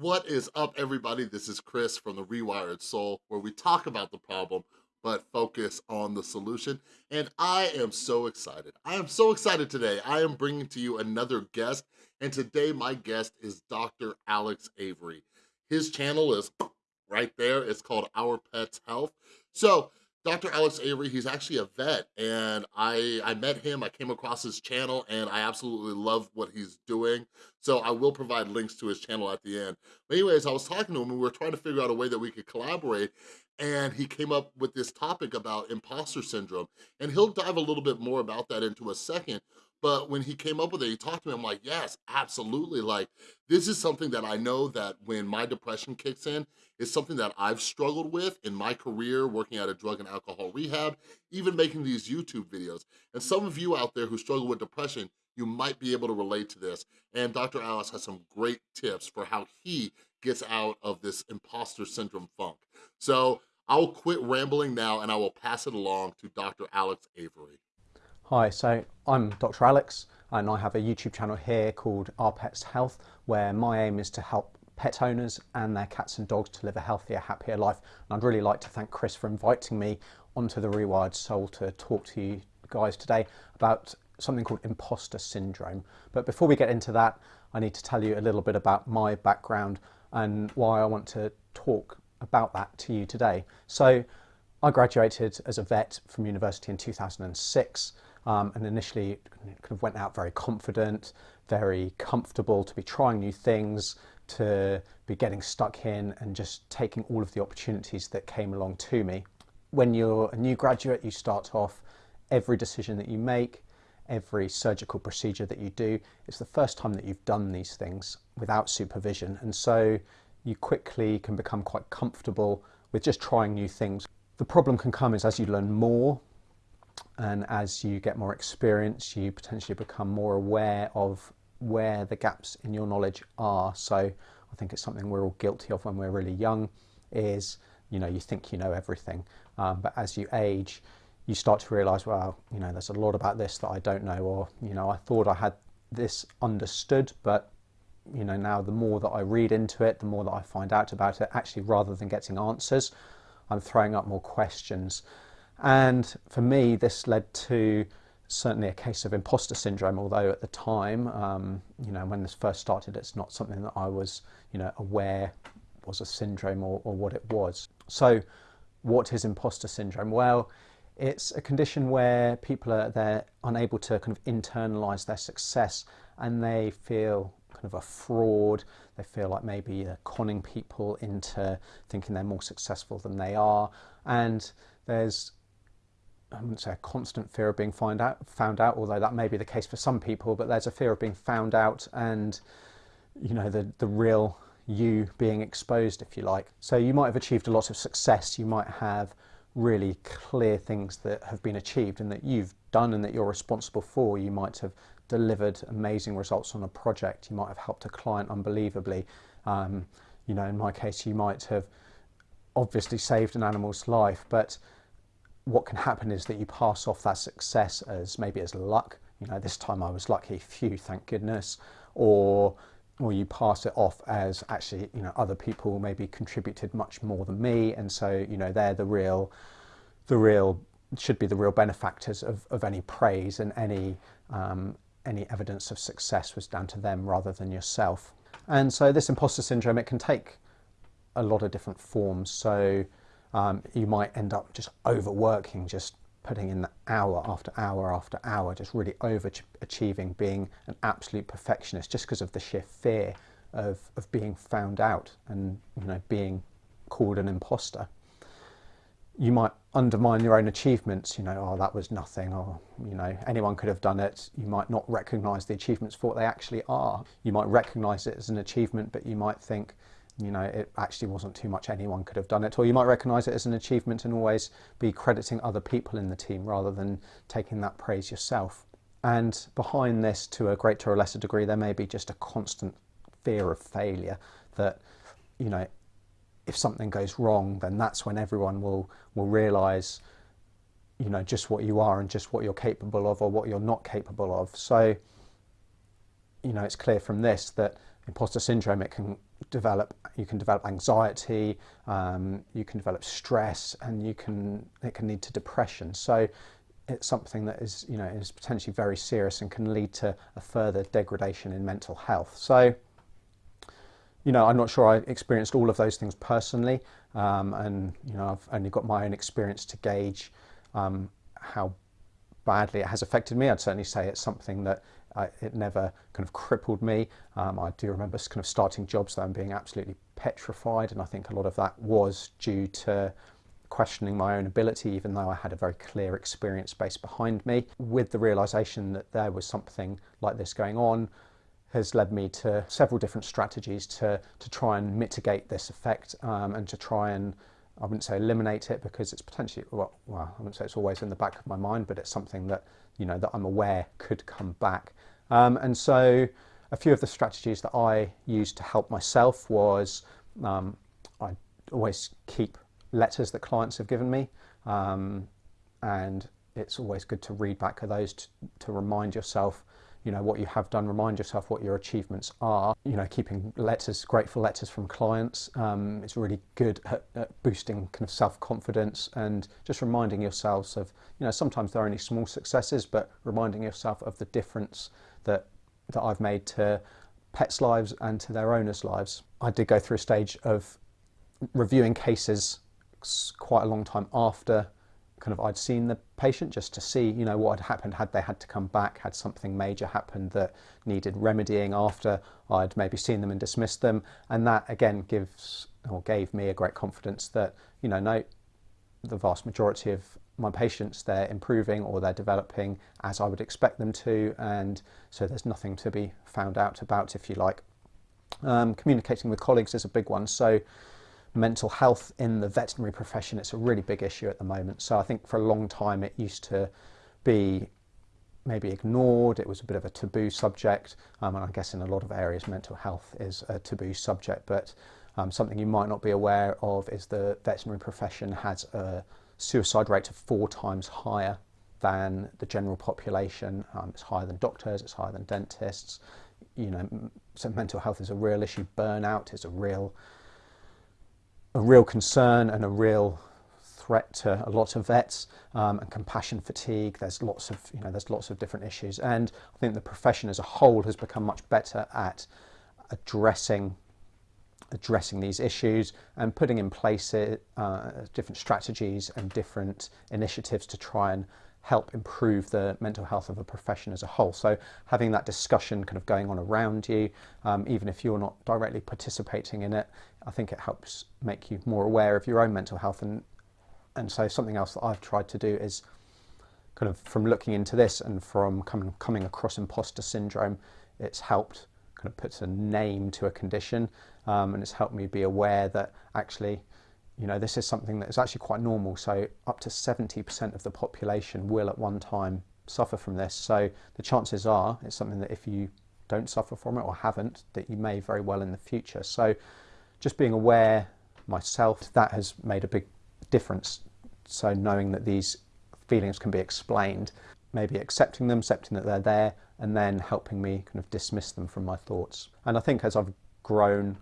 What is up, everybody? This is Chris from The Rewired Soul, where we talk about the problem, but focus on the solution. And I am so excited. I am so excited today. I am bringing to you another guest, and today my guest is Dr. Alex Avery. His channel is right there. It's called Our Pets Health. So Dr. Alex Avery, he's actually a vet and I, I met him, I came across his channel and I absolutely love what he's doing. So I will provide links to his channel at the end. But anyways, I was talking to him and we were trying to figure out a way that we could collaborate and he came up with this topic about imposter syndrome. And he'll dive a little bit more about that into a second. But when he came up with it, he talked to me, I'm like, yes, absolutely. Like, this is something that I know that when my depression kicks in, is something that I've struggled with in my career, working at a drug and alcohol rehab, even making these YouTube videos. And some of you out there who struggle with depression, you might be able to relate to this. And Dr. Alex has some great tips for how he gets out of this imposter syndrome funk. So I'll quit rambling now and I will pass it along to Dr. Alex Avery. Hi, so I'm Dr. Alex and I have a YouTube channel here called Our Pets Health where my aim is to help pet owners and their cats and dogs to live a healthier, happier life. And I'd really like to thank Chris for inviting me onto the Rewired Soul to talk to you guys today about something called imposter syndrome. But before we get into that, I need to tell you a little bit about my background and why I want to talk about that to you today. So I graduated as a vet from university in 2006 um, and initially kind of went out very confident, very comfortable to be trying new things, to be getting stuck in and just taking all of the opportunities that came along to me. When you're a new graduate, you start off every decision that you make, every surgical procedure that you do, it's the first time that you've done these things without supervision. And so you quickly can become quite comfortable with just trying new things. The problem can come is as you learn more and as you get more experience, you potentially become more aware of where the gaps in your knowledge are. So I think it's something we're all guilty of when we're really young is, you know, you think you know everything. Um, but as you age, you start to realize, well, you know, there's a lot about this that I don't know, or, you know, I thought I had this understood, but, you know, now the more that I read into it, the more that I find out about it, actually, rather than getting answers, I'm throwing up more questions. And for me, this led to certainly a case of imposter syndrome, although at the time, um, you know, when this first started, it's not something that I was, you know, aware was a syndrome or, or what it was. So what is imposter syndrome? Well, it's a condition where people are they're unable to kind of internalize their success and they feel kind of a fraud. They feel like maybe they're conning people into thinking they're more successful than they are. And there's I wouldn't say a constant fear of being find out, found out, although that may be the case for some people, but there's a fear of being found out and, you know, the, the real you being exposed, if you like. So you might have achieved a lot of success. You might have really clear things that have been achieved and that you've done and that you're responsible for. You might have delivered amazing results on a project. You might have helped a client unbelievably. Um, you know, in my case, you might have obviously saved an animal's life, but what can happen is that you pass off that success as maybe as luck. You know, this time I was lucky, phew, thank goodness. Or, or you pass it off as actually, you know, other people maybe contributed much more than me. And so, you know, they're the real, the real, should be the real benefactors of, of any praise and any, um, any evidence of success was down to them rather than yourself. And so this imposter syndrome, it can take a lot of different forms. So um, you might end up just overworking, just putting in the hour after hour after hour, just really overachieving, being an absolute perfectionist just because of the sheer fear of, of being found out and you know being called an imposter. You might undermine your own achievements, you know, oh, that was nothing, or, you know, anyone could have done it. You might not recognize the achievements for what they actually are. You might recognize it as an achievement, but you might think, you know, it actually wasn't too much anyone could have done it. Or you might recognise it as an achievement and always be crediting other people in the team rather than taking that praise yourself. And behind this, to a greater or lesser degree, there may be just a constant fear of failure that, you know, if something goes wrong, then that's when everyone will, will realise, you know, just what you are and just what you're capable of or what you're not capable of. So, you know, it's clear from this that imposter syndrome, it can develop you can develop anxiety um, you can develop stress and you can it can lead to depression. So it's something that is you know is potentially very serious and can lead to a further degradation in mental health. So you know i'm not sure i experienced all of those things personally um, and you know i've only got my own experience to gauge um, how badly it has affected me. I'd certainly say it's something that It never kind of crippled me. Um, I do remember kind of starting jobs though and being absolutely petrified, and I think a lot of that was due to questioning my own ability, even though I had a very clear experience base behind me. With the realization that there was something like this going on, has led me to several different strategies to to try and mitigate this effect um, and to try and I wouldn't say eliminate it because it's potentially well, well I wouldn't say it's always in the back of my mind, but it's something that you know that I'm aware could come back. Um, and so a few of the strategies that I used to help myself was um, I always keep letters that clients have given me um, and it's always good to read back of those to, to remind yourself you know what you have done remind yourself what your achievements are. You know keeping letters grateful letters from clients um, it's really good at, at, boosting kind of self-confidence and just reminding yourselves of you know sometimes they're only small successes but reminding yourself of the difference that that I've made to pets lives and to their owners lives. I did go through a stage of reviewing cases quite a long time after kind of I'd seen the patient just to see you know what had happened. Had they had to come back? Had something major happened that needed remedying after I'd maybe seen them and dismissed them? And that again gives or gave me a great confidence that you know no the vast majority of my patients they're improving or they're developing as I would expect them to. And so there's nothing to be found out about if you like. Um, communicating with colleagues is a big one. So mental health in the veterinary profession. It's a really big issue at the moment. So I think for a long time it used to be maybe ignored. It was a bit of a taboo subject. Um, and I guess in a lot of areas mental health is a taboo subject. But um, something you might not be aware of is the veterinary profession has a suicide rate of four times higher than the general population. Um, it's higher than doctors, it's higher than dentists. You know, so mental health is a real issue. Burnout is a real a real concern and a real threat to a lot of vets um, and compassion fatigue. There's lots of you know there's lots of different issues. And I think the profession as a whole has become much better at addressing addressing these issues and putting in place uh, different strategies and different initiatives to try and help improve the mental health of a profession as a whole. So having that discussion kind of going on around you, um, even if you're not directly participating in it, I think it helps make you more aware of your own mental health. And, and so something else that I've tried to do is kind of from looking into this and from coming, coming across imposter syndrome, it's helped kind of put a name to a condition um, and it's helped me be aware that actually you know, this is something that is actually quite normal. So up to 70% of the population will at one time suffer from this. So the chances are it's something that if you don't suffer from it or haven't, that you may very well in the future. So just being aware myself, that has made a big difference. So knowing that these feelings can be explained, maybe accepting them, accepting that they're there, and then helping me kind of dismiss them from my thoughts. And I think as I've grown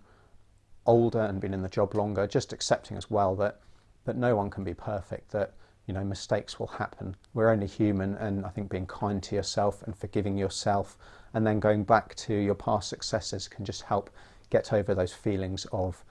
older and been in the job longer, just accepting as well that that no one can be perfect, that you know mistakes will happen. We're only human, and I think being kind to yourself and forgiving yourself, and then going back to your past successes can just help get over those feelings of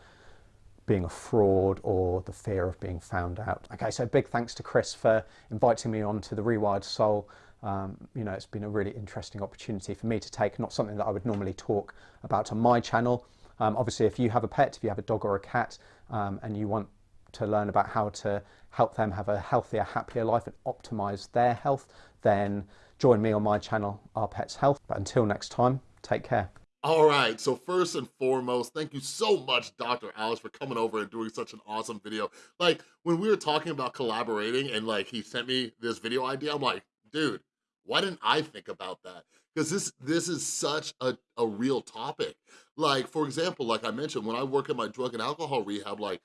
being a fraud or the fear of being found out. Okay, so big thanks to Chris for inviting me on to the Rewired Soul. Um, you know, it's been a really interesting opportunity for me to take, not something that I would normally talk about on my channel, um, obviously, if you have a pet, if you have a dog or a cat, um, and you want to learn about how to help them have a healthier, happier life and optimize their health, then join me on my channel, Our Pets Health. But until next time, take care. All right, so first and foremost, thank you so much, Dr. Alex, for coming over and doing such an awesome video. Like, when we were talking about collaborating and like he sent me this video idea, I'm like, dude, why didn't I think about that? Because this this is such a, a real topic. Like, for example, like I mentioned, when I work at my drug and alcohol rehab, like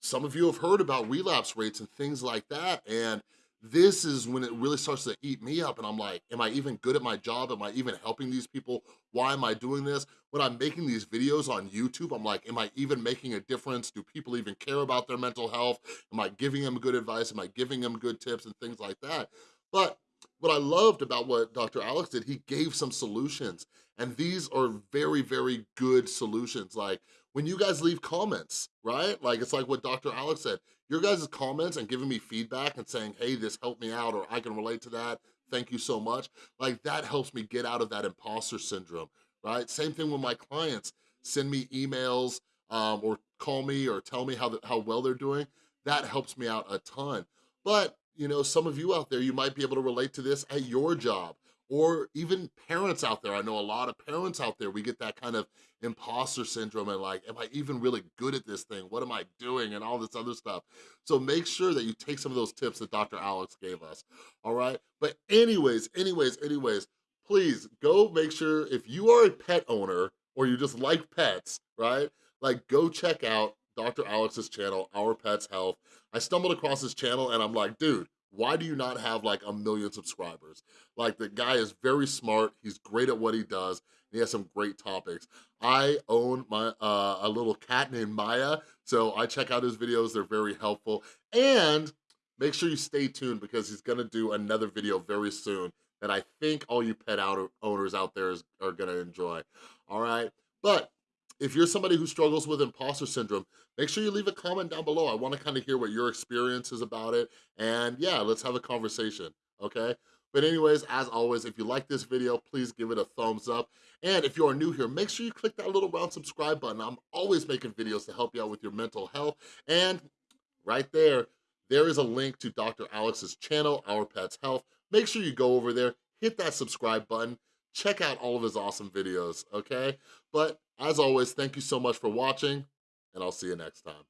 some of you have heard about relapse rates and things like that. And this is when it really starts to eat me up and I'm like, am I even good at my job? Am I even helping these people? Why am I doing this? when I'm making these videos on YouTube, I'm like, am I even making a difference? Do people even care about their mental health? Am I giving them good advice? Am I giving them good tips and things like that? But what I loved about what Dr. Alex did, he gave some solutions. And these are very, very good solutions. Like when you guys leave comments, right? Like it's like what Dr. Alex said, your guys' comments and giving me feedback and saying, hey, this helped me out or I can relate to that, thank you so much. Like that helps me get out of that imposter syndrome, right? Same thing with my clients, send me emails um, or call me or tell me how, the, how well they're doing. That helps me out a ton. But you know, some of you out there, you might be able to relate to this at your job or even parents out there. I know a lot of parents out there, we get that kind of imposter syndrome and like, am I even really good at this thing? What am I doing? And all this other stuff. So make sure that you take some of those tips that Dr. Alex gave us, all right? But anyways, anyways, anyways, please go make sure if you are a pet owner or you just like pets, right? Like go check out Dr. Alex's channel, Our Pets Health. I stumbled across his channel and I'm like, dude, why do you not have like a million subscribers? Like the guy is very smart, he's great at what he does, he has some great topics. I own my uh, a little cat named Maya, so I check out his videos, they're very helpful. And make sure you stay tuned because he's gonna do another video very soon that I think all you pet out owners out there is, are gonna enjoy, all right? But if you're somebody who struggles with imposter syndrome, make sure you leave a comment down below. I wanna kind of hear what your experience is about it. And yeah, let's have a conversation, okay? But anyways, as always, if you like this video, please give it a thumbs up. And if you are new here, make sure you click that little round subscribe button. I'm always making videos to help you out with your mental health. And right there, there is a link to Dr. Alex's channel, Our Pets Health. Make sure you go over there, hit that subscribe button, check out all of his awesome videos, okay? But as always, thank you so much for watching, and I'll see you next time.